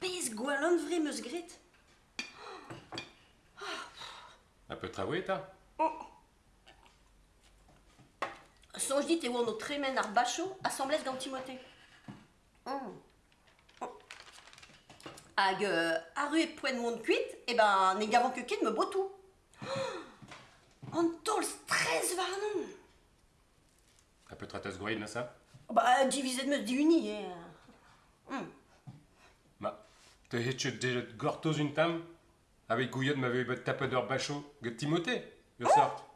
Pis gwallon vre meus grit. Un peu travaillé, ta Sonj dit e oan o tremen ar bacho assemblez gant Timote. Mm. Hag euh, a rue e poen mont kuit, e ben ne gavant ket ket me botou. An tol stress war non. Un peu traiteuse gouine, là, ça Ba, divizet meus di uni, eh. Mm. Ma, te hetche déjà gortoz une tam? Avec gouillot m'avait bet tapadeur bacho Get Timothée, le sort.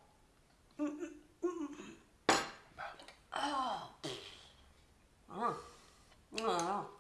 Ah.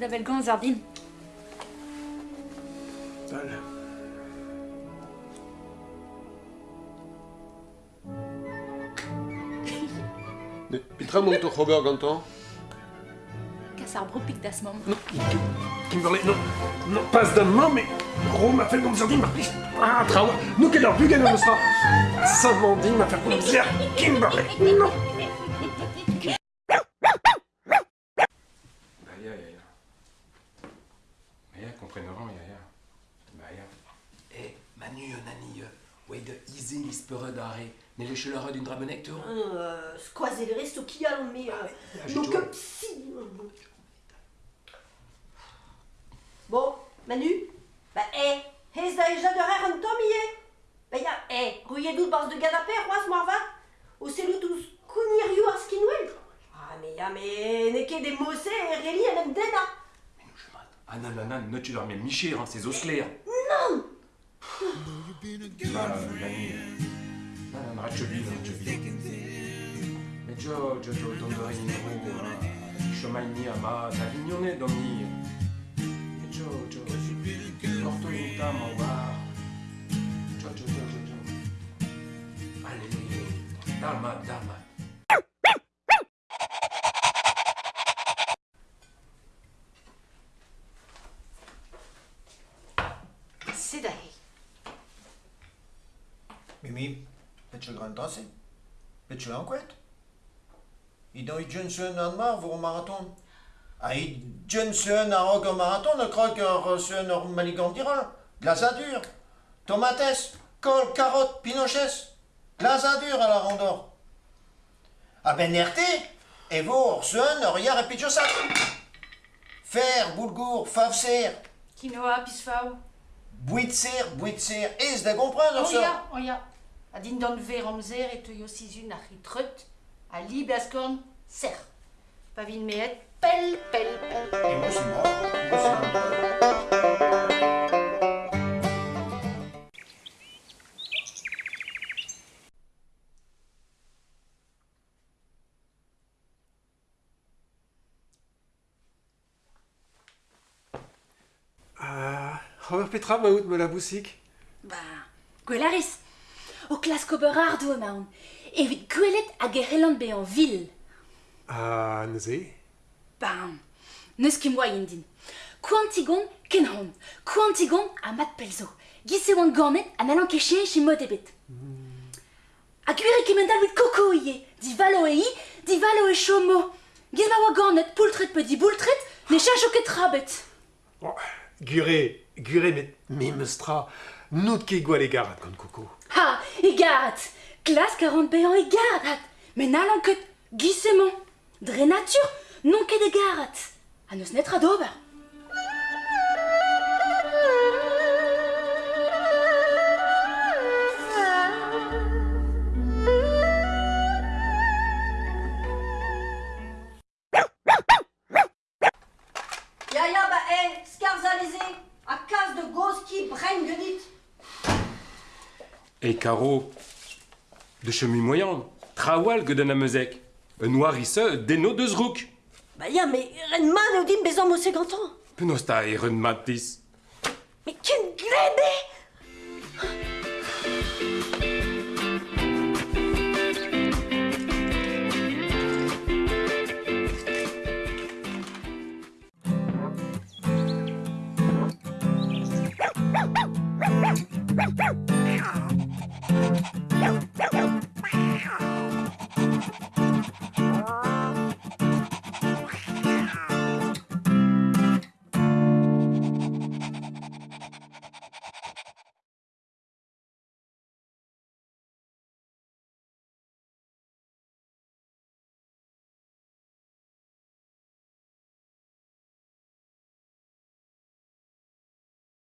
Ar din. Tal. Ne, petra mont o c'hober gantañ Kas ar bropik das mam. Non, Kimberley, non, non, pas d'un main, mais Gros m'a fait comme ça, m'a pris. Ah, trawa, nous qu'elle a bu gagner le sera. Samandine m'a fait ça, Kimberley, non. Ouais, de easy l'ispeure d'arrêt. Ne le chelere d'une dramenecte Euh, skoaz e rest o kial, mais... Euh, je donc, te- euh, si... Bon, Manu Bah, eh, hez da eja de rer an tom ie Bah, ya, eh, ruyedout barz de ganapé, roaz marva O seloutouz kounirioù ar skinwell Ah, mais ya, mais ne ket de mosse e reli en em dena Mais nous, je mate. Ah, non, non, non, ne tu dormais michir, hein, c'est os clairs. Non Nani. Non. Mais jo, jo, dondore in ro, chomaini ama, d'avignonne domni. Mais jo, porto in tam en war. Jo, jo, jo, jo, jo. Allez, dalmat, dalmat. C'est da he Mimi, bet je grand tasse? Bet je enquête? I do i Johnson an mar vor marathon. A i Johnson a rog an marathon, a krog ar seun ar maligant dira. Glazadur, tomates, kol, carotte, pinochez. Glazadur a la randor. A ben erte, e vo ar seun ar yar e pidjosat. Fer, boulgour, favser, Quinoa, pisfao. bouitser, bouitser, ez da gomprend ar seun. Oia, oia. A din don ver amzer et teuio sizun ar hitreut. A li ser. Pa vin meet, pel, pel, pel. E mo c'est mort, mo c'est mort. Ah, Robert Petra m'a out me la boussique. Ba, gwelaris. o klaskober ardo emaon, evit gwelet hag e be an vil. Ah, uh, neuze Bam, neus kim oa indin. Kouantigon ken hon, kouantigon a mat pelzo. Giz oan gornet an alan kechien e mod ebet. Mm. A gwir kemendal wit koko ie, di valo e i, di valo e chomo. Giz ma oa gornet poultret pe di boultret, ne chacho ket rabet. Oh, gure, gure met me meustra, nout ket gwale garat gant koko. Egarat Glas 40 beyan egarat Men alan ket gisement Dre natur non ket egarat A neus netra d'ober Ya ya ba e, skarzalize, a kaz de goz ki brenn genit. Et Caro, de chemi moyen, trawal que d'un amezek. Un noirisse d'eno de zrouk. Bah, ya, mais ren man dim bezan mo segantan. Penosta e ren matis. Mais ken glebe Meow, meow, meow, meow.